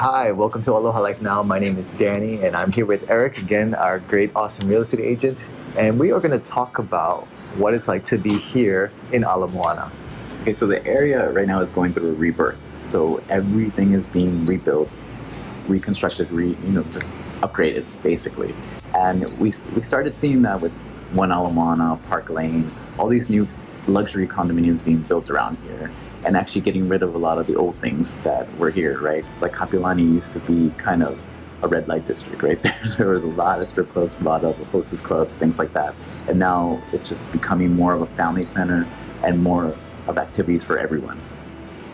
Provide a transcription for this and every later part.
Hi, welcome to Aloha Life Now. My name is Danny and I'm here with Eric again, our great, awesome real estate agent. And we are going to talk about what it's like to be here in Ala Moana. Okay, so the area right now is going through a rebirth. So everything is being rebuilt, reconstructed, re, you know, just upgraded basically. And we, we started seeing that with One Ala Moana, Park Lane, all these new luxury condominiums being built around here and actually getting rid of a lot of the old things that were here, right? Like Kapiolani used to be kind of a red light district, right? There, there was a lot of strip clubs, a lot of hostess clubs, things like that. And now it's just becoming more of a family center and more of activities for everyone.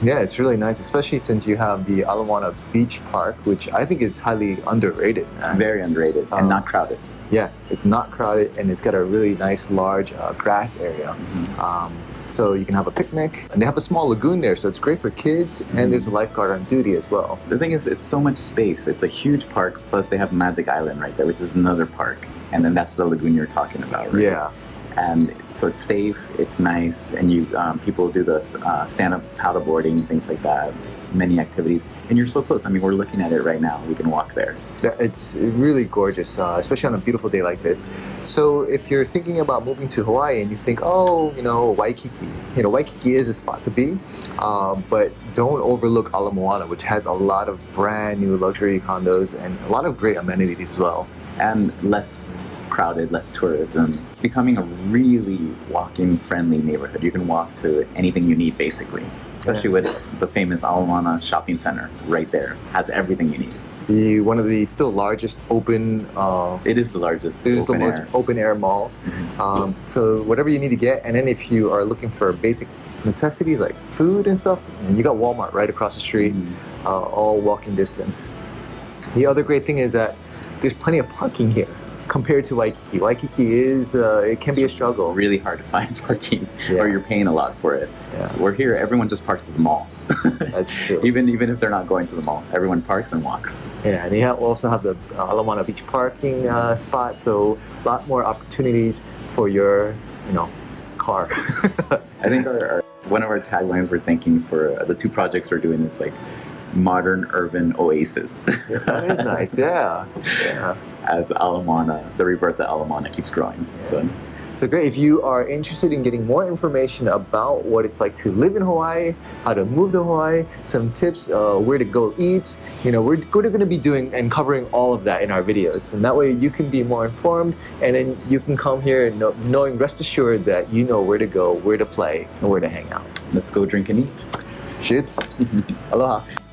Yeah, it's really nice, especially since you have the Ala Moana Beach Park, which I think is highly underrated. Man. Very underrated and um, not crowded. Yeah, it's not crowded and it's got a really nice large uh, grass area. Mm -hmm. um, so you can have a picnic and they have a small lagoon there so it's great for kids and mm-hmm. there's a lifeguard on duty as well. The thing is it's so much space. It's a huge park plus they have Magic Island right there which is another park and then that's the lagoon you're talking about right? Yeah and so it's safe, it's nice, and you um, people do the uh, stand-up paddleboarding, and things like that, many activities, and you're so close. I mean, we're looking at it right now. We can walk there. Yeah, it's really gorgeous, uh, especially on a beautiful day like this. So if you're thinking about moving to Hawaii and you think, oh, you know, Waikiki, you know, Waikiki is a spot to be, um, but don't overlook Ala Moana, which has a lot of brand new luxury condos and a lot of great amenities as well. And less crowded, less tourism. It's becoming a really walking friendly neighborhood. You can walk to anything you need basically, especially yeah. with the famous Ala Moana shopping center right there. Has everything you need. The one of the still largest open. Uh, it is the largest. It is the largest open air malls. Mm -hmm. um, so whatever you need to get, and then if you are looking for basic necessities like food and stuff, and you got Walmart right across the street, mm -hmm. uh, all walking distance. The other great thing is that there's plenty of parking here compared to Waikiki. Waikiki is, uh, it can it's be a struggle. really hard to find parking yeah. or you're paying a lot for it. Yeah. We're here, everyone just parks at the mall. That's true. even even if they're not going to the mall, everyone parks and walks. Yeah, and you have, also have the uh, Ala Moana Beach parking uh, spot, so a lot more opportunities for your, you know, car. I think our, our, one of our taglines we're thinking for uh, the two projects we're doing is like modern urban oasis. that is nice, yeah. yeah. As Ala Moana, the rebirth of Ala Moana keeps growing. Yeah. So. So great, if you are interested in getting more information about what it's like to live in Hawaii, how to move to Hawaii, some tips, uh, where to go eat, you know, we're, we're going to be doing and covering all of that in our videos. And that way you can be more informed and then you can come here know, knowing, rest assured that you know where to go, where to play, and where to hang out. Let's go drink and eat. Shits. Aloha.